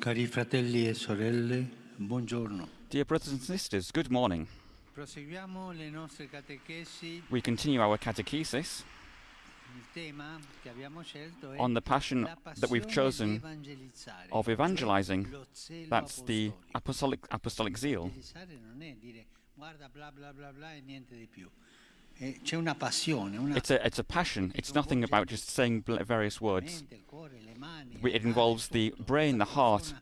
Cari fratelli e sorelle, buongiorno. Dear brothers and sisters, good morning. Proseguiamo le nostre catechesi. We continue our catechesis Il tema che abbiamo scelto è on the passion la that we've chosen of evangelizing. lo zelo That's the apostolic, apostolic zeal. It's a, it's a passion. It's nothing about just saying various words. mente, il cuore, le mani, We- il It involves the brain, the heart,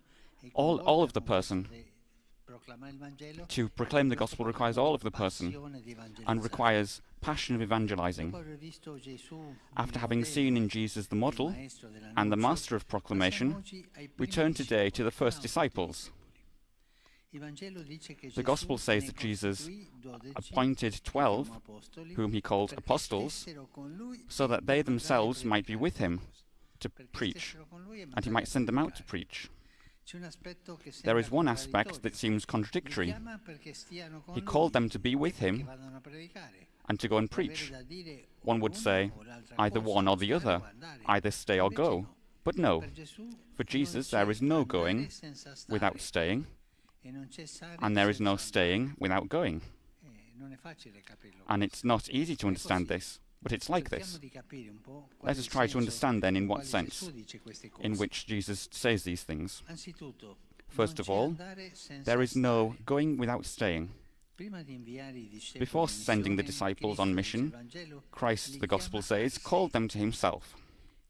all, all of the person. questo de- proclamare il Vangelo. To proclaim the gospel requires all of the person and requires passion of evangelizing. Dopo aver visto Gesù, After having seen in Jesus the model and the master of proclamation, passiamo oggi ai we turn today to the first disciples. The gospel says that Jesus appointed twelve, whom he called apostles, stessero con lui so that they themselves might be with him to preach, stessero con lui and he might send them out to preach. C'è un aspetto che There is one aspect that seems contradictory. chiama perché stiano con He called them to be with him vadano a predicare. and to go and preach. One would say either one or the other, either stay or go. But no, for Jesus there is no going without staying, non c'è stare and there is no staying without going. Eh, non è facile capirlo And it's not easy to understand this, but it's like this. di capire un po' qual Let us try to understand then in what sense Gesù dice queste cose. in which Jesus says these things. First of all, There is no going without staying. Prima di inviare i discepoli Before sending the disciples on mission, Christ, the Gospel says, called them to himself.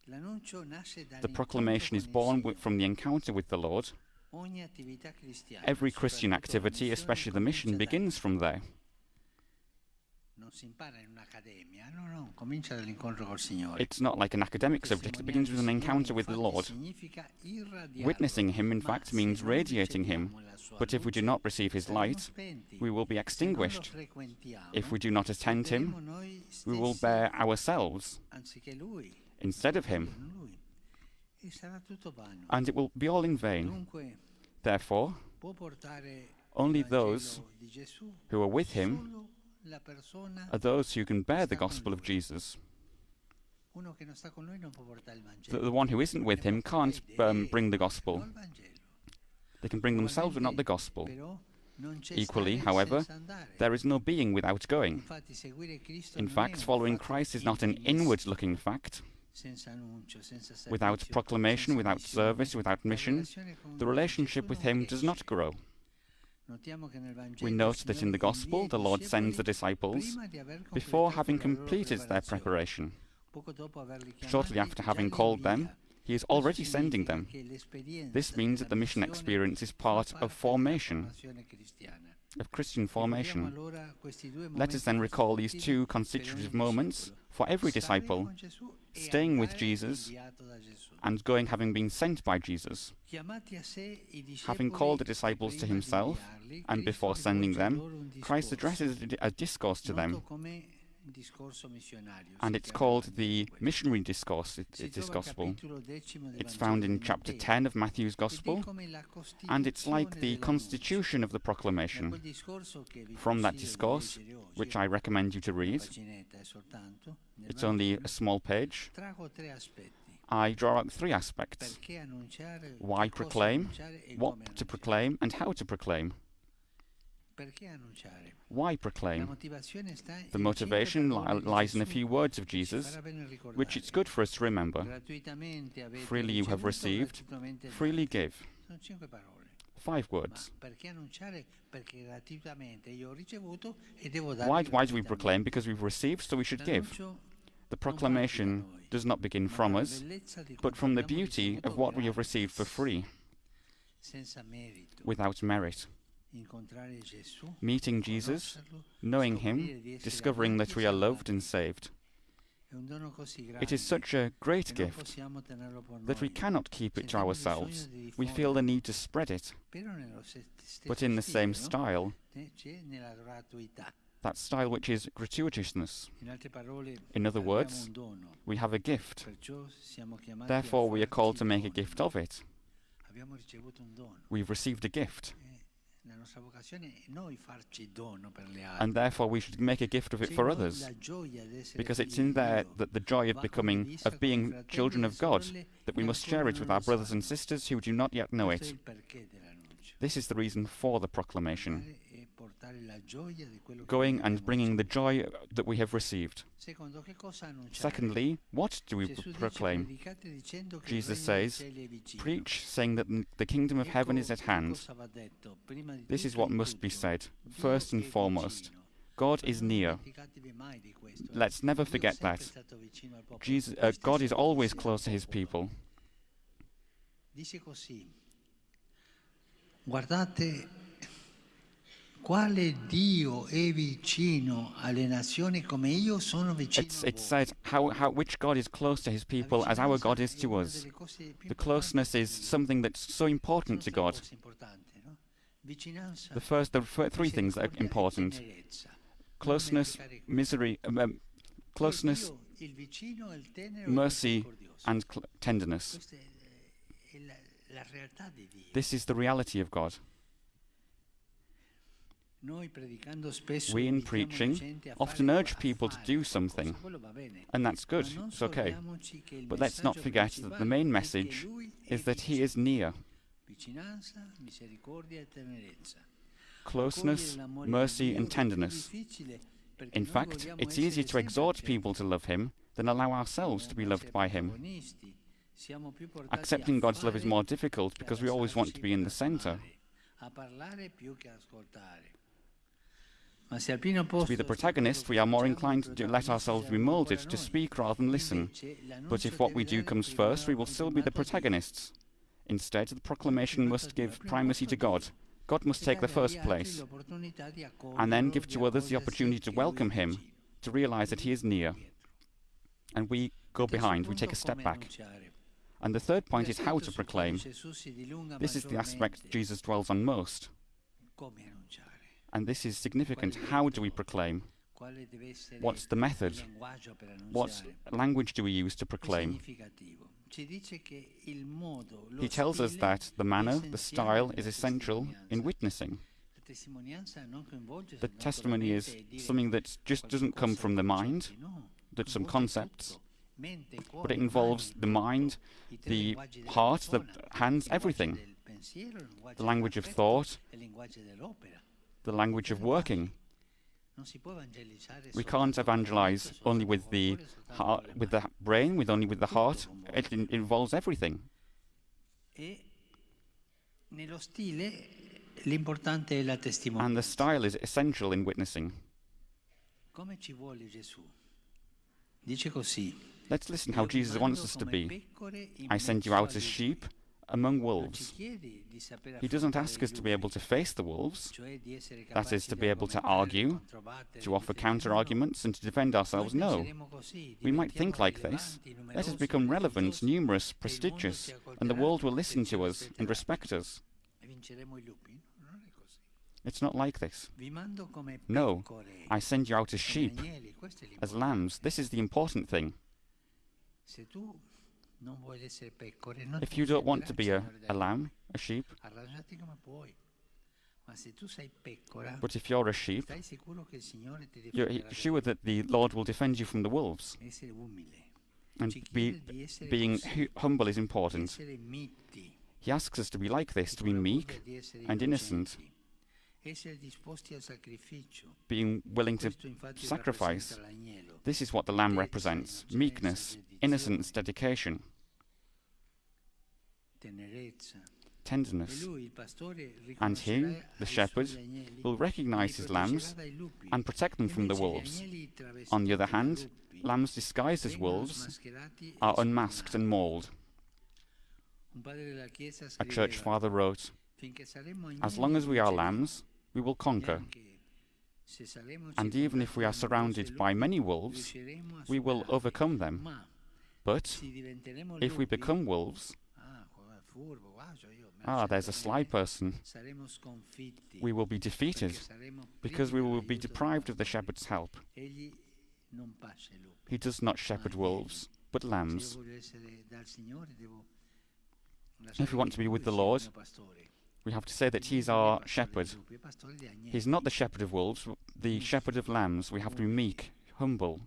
The proclamation is born from the encounter with the Lord. Ogni attività cristiana, Every Christian activity, especially the mission, begins from there. Non si impara in un'accademia, no, no, comincia dall'incontro col Signore. It's not like an academic subject, it begins with an encounter with the Lord. Witnessing Him, in fact, means radiating Him. riceviamo la sua But if we do not receive His light, we will be Se non lo extinguished. If we do not attend Him, we will bear ourselves instead of Him, and it will be all in vain. Therefore, Only those who are with Him solo la persona, are those who can bear the gospel of Jesus. uno che non sta con lui non può portare il The, the one who isn't with Him can't um, bring the gospel. They can bring themselves, but not the gospel. Però non c'è Equally, however. There is no being without going. Infatti, seguire Cristo In fact, following Christ is not an inward looking fact. Senza annuncio, senza servizio, Without proclamation, without service, without mission, the relationship with Him does not grow. Notiamo che nel Vangelo We note that in the Gospel, the Lord sends the disciples prima di aver before having completed their preparation. Poco dopo averli Shortly after having called them. He is already sending them. This means that the mission experience is part of formation. Of Christian formation. allora questi due Let us then recall these two constitutive moments for every disciple, staying with Jesus inviato da Gesù. and going having been sent by Jesus. Chiamati a sé i Having called the disciples to himself, and before sending them, Christ addresses a discourse to them, come discorso missionario, and it's called the missionary discourse, it, it is gospel. capitolo decimo del It's found in chapter 10 of Matthew's gospel, and it's like the constitution of the proclamation. quel discorso che vi From that discourse, which I recommend you to read, paginetta è soltanto, nel it's only a small page, trago tre aspetti. I draw out three aspects. Why proclaim, what to proclaim, and how to proclaim. Why proclaim? motivazione sta in The motivation li- lies in a few words of Jesus, farà bene ricordare. which it's good for us to remember. Freely you have received, freely give. Sono cinque parole. Five words. perché annunciare? Perché gratuitamente io ho ricevuto devo dare Why, why do we proclaim? Because we've received, so we should give. The proclamation does not begin from us, but from the beauty of what we have received for free, without merit. Meeting Jesus, knowing Him, discovering that we are loved and saved. È un dono così grande It is such a great gift possiamo tenerlo per that we cannot keep it to ourselves. We feel the need to spread it, Però nello se- stesso but in the same style, Eh, C'è nella gratuità. that style which is gratuitousness. In altre parole, In other words, we have a gift. perciò siamo chiamati Therefore, we are called to make a gift of it. Abbiamo ricevuto un dono. We've received a gift. And therefore we should make a gift of it for others. Because it's in there that the joy of becoming, of being children of God, that we must share it with our brothers and sisters who do not yet know it. This is the reason for the proclamation going and bringing the joy that we have received. Secondly, what do we proclaim? Jesus says, Preach, saying that the kingdom of heaven is at hand. This is what must be said, first and foremost. God is near. Let's never forget that. Jesus, uh, God is always close to his people. Quale Dio è vicino alle nazioni come io sono vicino it's, it says how, how, which God is close to his people as our God is to us. The closeness is something that's so important to God. The first, the three things that are important. Closeness, misery, um, um closeness, mercy, and tenderness. This is the reality of God. We in preaching often urge people to do something, and that's good, it's okay. But let's not forget that the main message is that He is near. Closeness, mercy, and tenderness. In fact, it's easier to exhort people to love Him than allow ourselves to be loved by Him. Accepting God's love is more difficult because we always want to be in the center. To be the protagonist, we are more inclined to let ourselves be moulded to speak rather than listen. But if what we do comes first, we will still be the protagonists. Instead, the proclamation must give primacy to God. God must take the first place, and then give to others the opportunity to welcome Him, to realize that He is near. And we go behind, we take a step back. And the third point is how to proclaim. This is the aspect Jesus dwells on most. And this is significant. How do we proclaim? What's the method? What language do we use to proclaim? He tells us that the manner, the style, is essential in witnessing. The testimony is something that just doesn't come from the mind, that some concepts, but it involves the mind, the heart, the hands, everything. The language of thought, the language of working. We can't evangelize only with the heart, with the brain, with only with the heart. It in involves everything. And the style is essential in witnessing. Let's listen how Jesus wants us to be. I send you out as sheep among wolves. He doesn't ask us to be able to face the wolves, that is, to be able to argue, to offer counter arguments, and to defend ourselves. No. We might think like this. Let us become relevant, numerous, prestigious, and the world will listen to us and respect us. It's not like this. No, I send you out as sheep, as lambs. This is the important thing. If you don't want to be a, a lamb, a sheep, but if you're a sheep, you're sure that the Lord will defend you from the wolves. And be, being humble is important. He asks us to be like this, to be meek and innocent, being willing to sacrifice. This is what the lamb represents meekness, innocence, dedication, tenderness. And he, the shepherd, will recognize his lambs and protect them from the wolves. On the other hand, lambs disguised as wolves are unmasked and mauled. A church father wrote, As long as we are lambs, we will conquer. And even if we are surrounded by many wolves, we will overcome them. But if we become wolves, ah, ah there's a sly person, we will be defeated because we will be deprived of the shepherd's help. He does not shepherd wolves, but lambs. If we want to be with the Lord, we have to say that he's our shepherd. He's not the shepherd of wolves, the shepherd of lambs. We have to be meek, humble.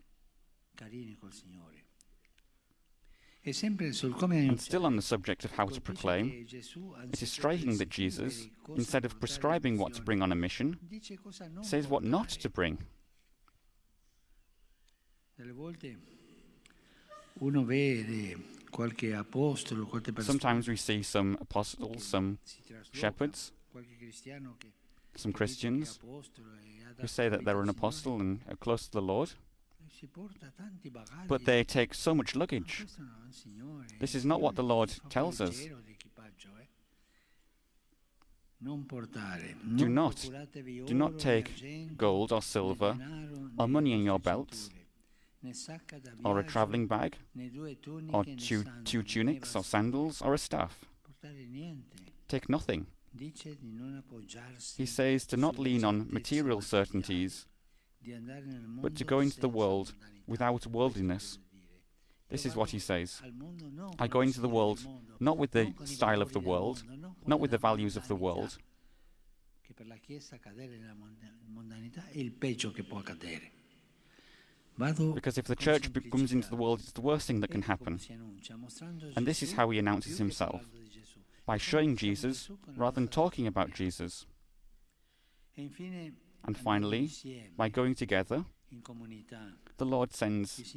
And still on the subject of how to proclaim, it is striking that Jesus, instead of prescribing what to bring on a mission, says what not to bring. Sometimes we see some apostles, some shepherds, some Christians who say that they're an apostle and are close to the Lord, but they take so much luggage. This is not what the Lord tells us. Do not, do not take gold or silver or money in your belts, or a travelling bag, or two, two tunics or sandals or a staff. Take nothing. He says to not lean on material certainties, but to go into the world without worldliness. This is what he says. I go into the world not with the style of the world, not with the values of the world. Because if the church comes into the world, it's the worst thing that can happen. And this is how he announces himself by showing Jesus rather than talking about Jesus. And finally, by going together, the Lord sends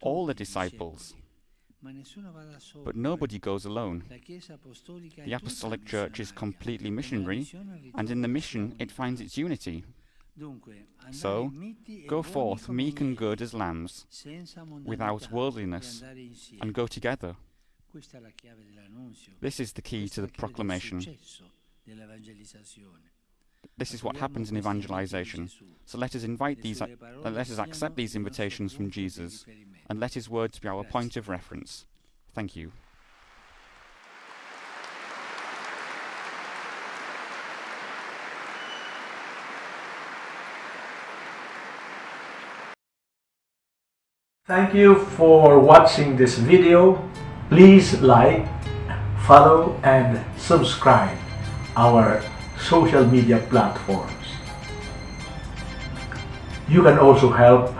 all the disciples, but nobody goes alone. The Apostolic Church is completely missionary, and in the mission it finds its unity. So, go forth meek and good as lambs, without worldliness, and go together. This is the key to the proclamation. This is what happens in evangelization. So let us invite these, uh, let us accept these invitations from Jesus, and let his words be our point of reference. Thank you. Thank you for watching this video. Please like, follow and subscribe our social media platforms. You can also help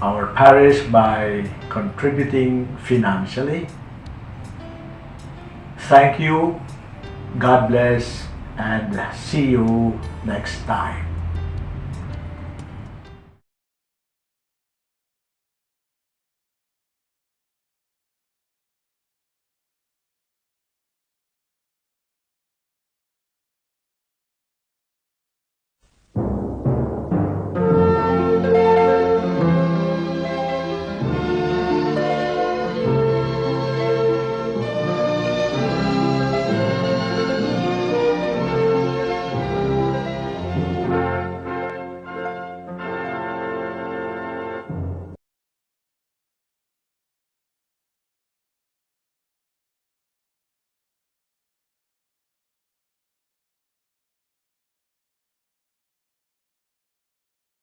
our parish by contributing financially. Thank you, God bless, and see you next time.